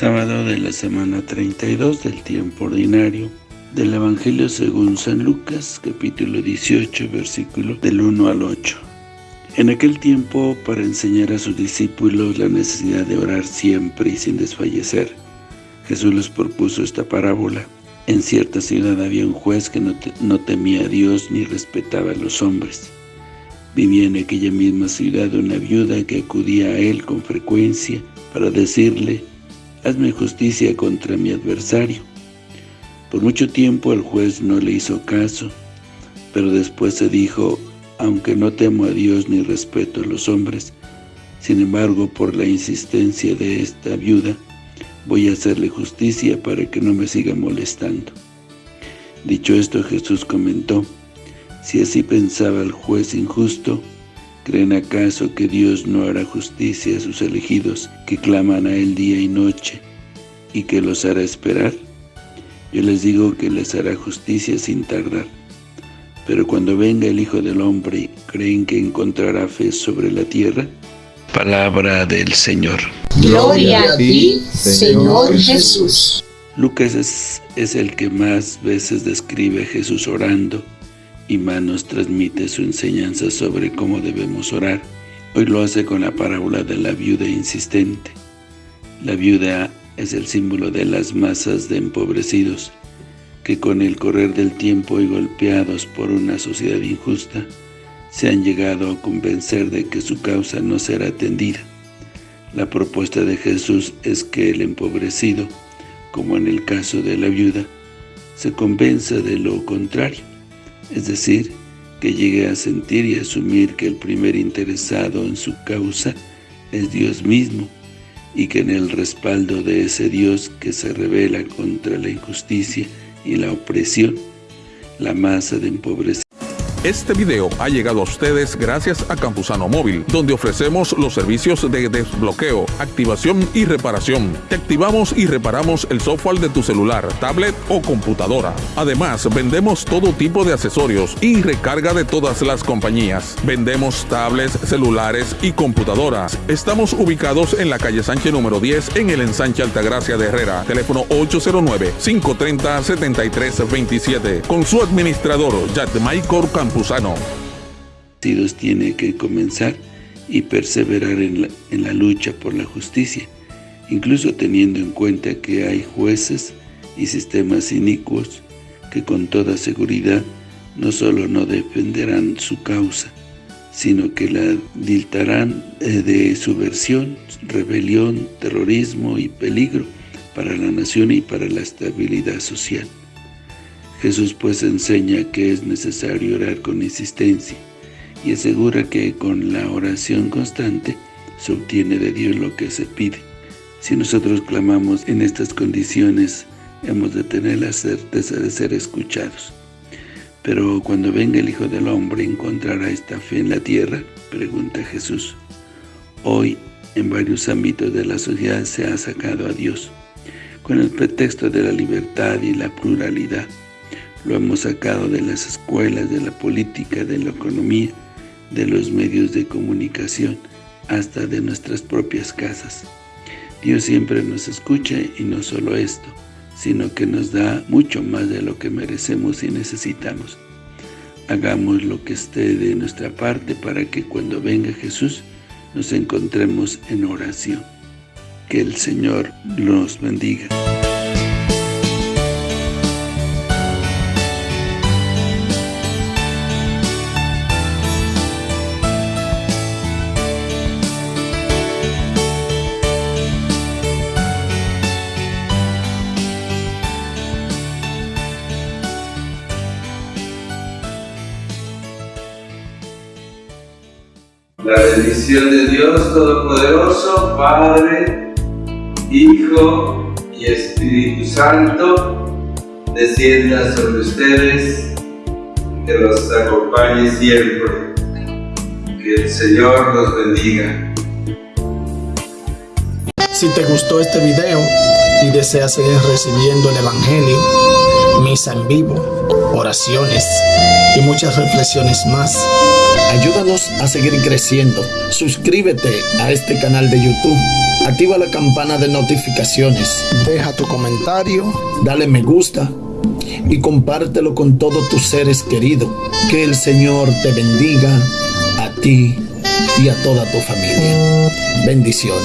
sábado de la semana 32 del tiempo ordinario del Evangelio según San Lucas, capítulo 18, versículo del 1 al 8. En aquel tiempo, para enseñar a sus discípulos la necesidad de orar siempre y sin desfallecer, Jesús les propuso esta parábola. En cierta ciudad había un juez que no, no temía a Dios ni respetaba a los hombres. Vivía en aquella misma ciudad una viuda que acudía a él con frecuencia para decirle, hazme justicia contra mi adversario. Por mucho tiempo el juez no le hizo caso, pero después se dijo, aunque no temo a Dios ni respeto a los hombres, sin embargo, por la insistencia de esta viuda, voy a hacerle justicia para que no me siga molestando. Dicho esto, Jesús comentó, si así pensaba el juez injusto, ¿creen acaso que Dios no hará justicia a sus elegidos que claman a Él día y noche y que los hará esperar? Yo les digo que les hará justicia sin tardar. Pero cuando venga el Hijo del Hombre, ¿creen que encontrará fe sobre la tierra? Palabra del Señor. Gloria a ti, Señor Jesús. Lucas es, es el que más veces describe a Jesús orando, y más nos transmite su enseñanza sobre cómo debemos orar. Hoy lo hace con la parábola de la viuda insistente. La viuda es el símbolo de las masas de empobrecidos, que con el correr del tiempo y golpeados por una sociedad injusta, se han llegado a convencer de que su causa no será atendida. La propuesta de Jesús es que el empobrecido, como en el caso de la viuda, se convenza de lo contrario, es decir, que llegue a sentir y asumir que el primer interesado en su causa es Dios mismo, y que en el respaldo de ese Dios que se revela contra la injusticia y la opresión, la masa de empobrecidos este video ha llegado a ustedes gracias a Campusano Móvil, donde ofrecemos los servicios de desbloqueo, activación y reparación. Te activamos y reparamos el software de tu celular, tablet o computadora. Además, vendemos todo tipo de accesorios y recarga de todas las compañías. Vendemos tablets, celulares y computadoras. Estamos ubicados en la calle Sánchez número 10 en el ensanche Altagracia de Herrera. Teléfono 809-530-7327. Con su administrador, Michael Campusano campusano. Tiene que comenzar y perseverar en la, en la lucha por la justicia, incluso teniendo en cuenta que hay jueces y sistemas inicuos que con toda seguridad no solo no defenderán su causa, sino que la dictarán eh, de subversión, rebelión, terrorismo y peligro para la nación y para la estabilidad social. Jesús pues enseña que es necesario orar con insistencia y asegura que con la oración constante se obtiene de Dios lo que se pide. Si nosotros clamamos en estas condiciones, hemos de tener la certeza de ser escuchados. Pero cuando venga el Hijo del Hombre, ¿encontrará esta fe en la tierra? Pregunta Jesús. Hoy, en varios ámbitos de la sociedad se ha sacado a Dios, con el pretexto de la libertad y la pluralidad. Lo hemos sacado de las escuelas, de la política, de la economía, de los medios de comunicación, hasta de nuestras propias casas. Dios siempre nos escucha y no solo esto, sino que nos da mucho más de lo que merecemos y necesitamos. Hagamos lo que esté de nuestra parte para que cuando venga Jesús nos encontremos en oración. Que el Señor nos bendiga. La bendición de Dios Todopoderoso, Padre, Hijo y Espíritu Santo, descienda sobre ustedes, que los acompañe siempre. Que el Señor los bendiga. Si te gustó este video y deseas seguir recibiendo el Evangelio, misa en vivo, oraciones y muchas reflexiones más. Ayúdanos a seguir creciendo. Suscríbete a este canal de YouTube. Activa la campana de notificaciones. Deja tu comentario. Dale me gusta. Y compártelo con todos tus seres queridos. Que el Señor te bendiga a ti y a toda tu familia. Bendiciones.